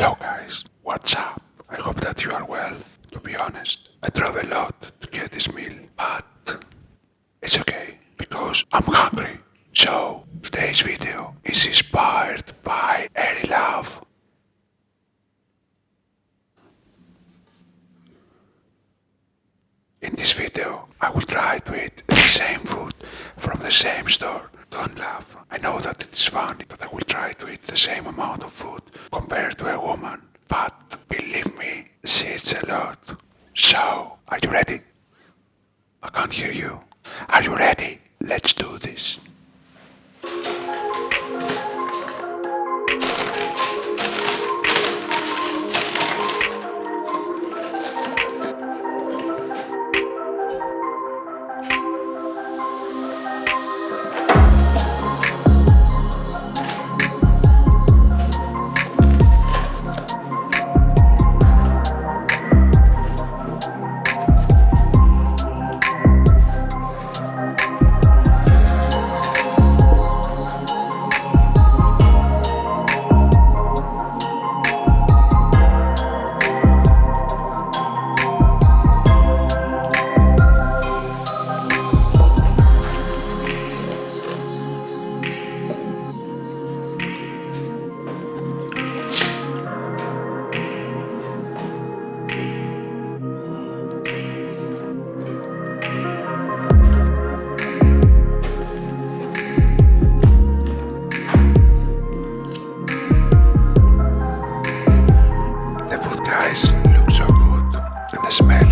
Hello guys, what's up? I hope that you are well. To be honest, I drove a lot to get this meal, but it's okay because I'm hungry. So today's video is inspired by Airy Love. In this video, I will try to eat the same food from the same store. Don't laugh. I know that it's funny that I will try to eat the same amount of food compared to a woman. But believe me, she eats a lot. So, are you ready? I can't hear you. Are you ready? Let's do this. smell.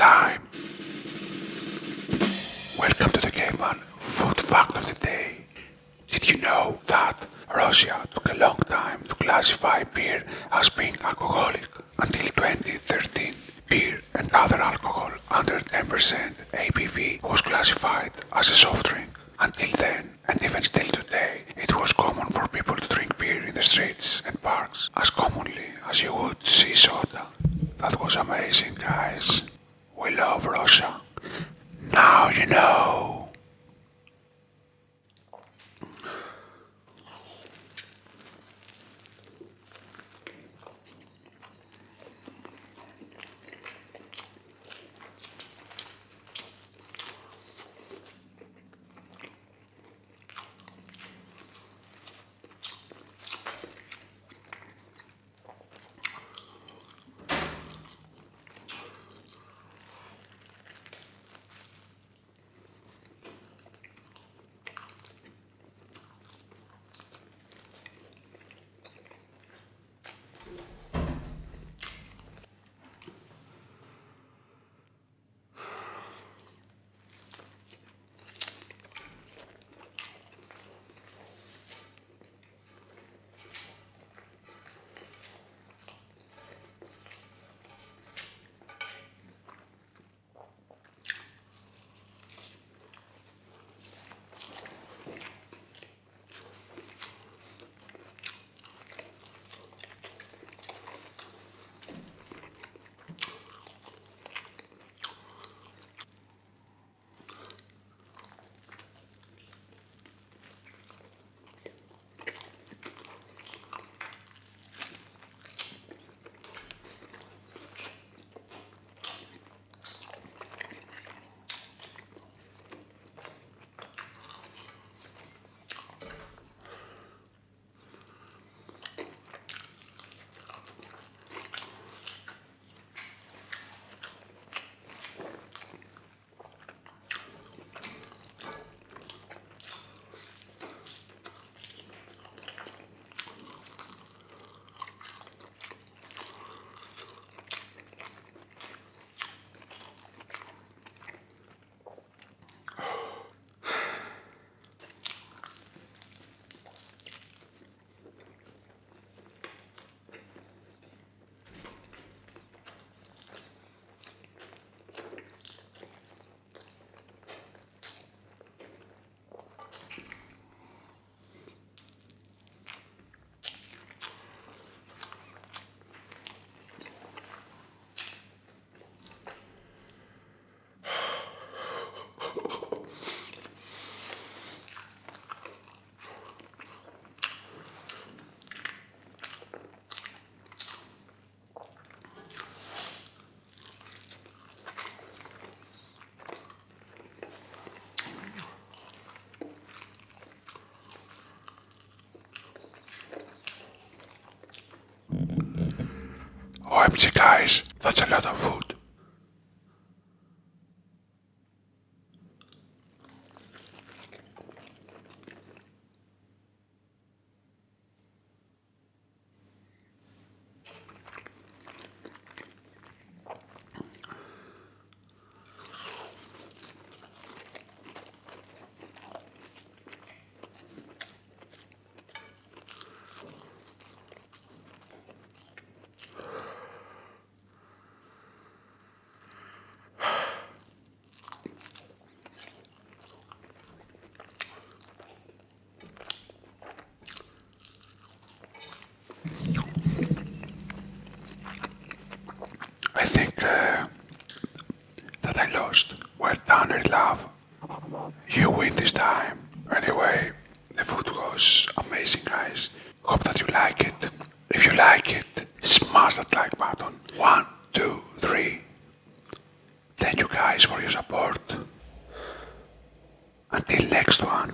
time. Welcome to the Game On Food Fact of the Day. Did you know that Russia took a long time to classify beer as being alcoholic? Until 2013, beer and other alcohol under 10% ABV was classified as a soft drink. Until then, and even still today, it was common for people to drink beer in the streets and parks as commonly as you would see soda. That was amazing, guys. We love Russia. Now you know. OMG guys, that's a lot of food. love. You win this time. Anyway, the food was amazing guys. Hope that you like it. If you like it, smash that like button. One, two, three. Thank you guys for your support. Until next one.